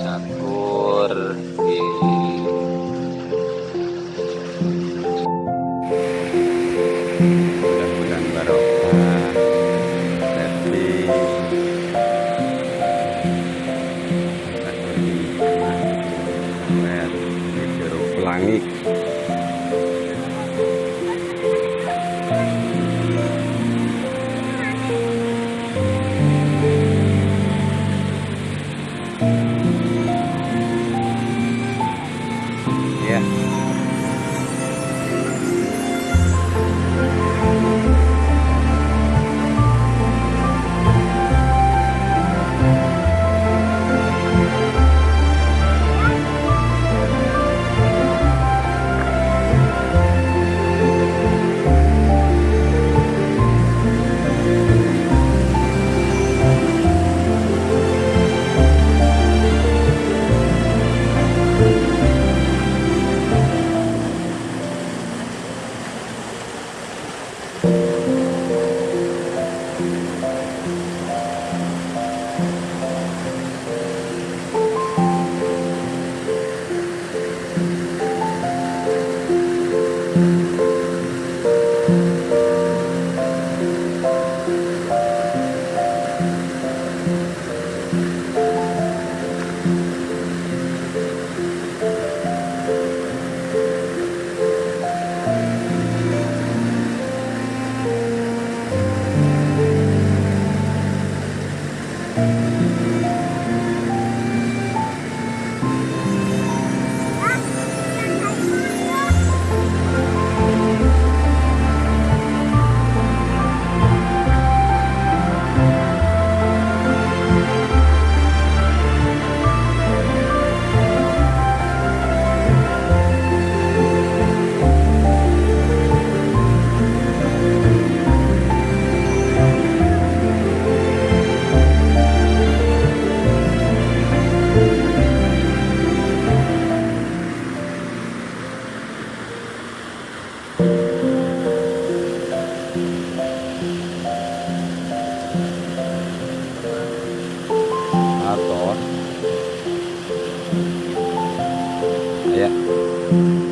sakur mudah-mudahan barokah tapi jeruk pelangi Thank you. Mm-hmm.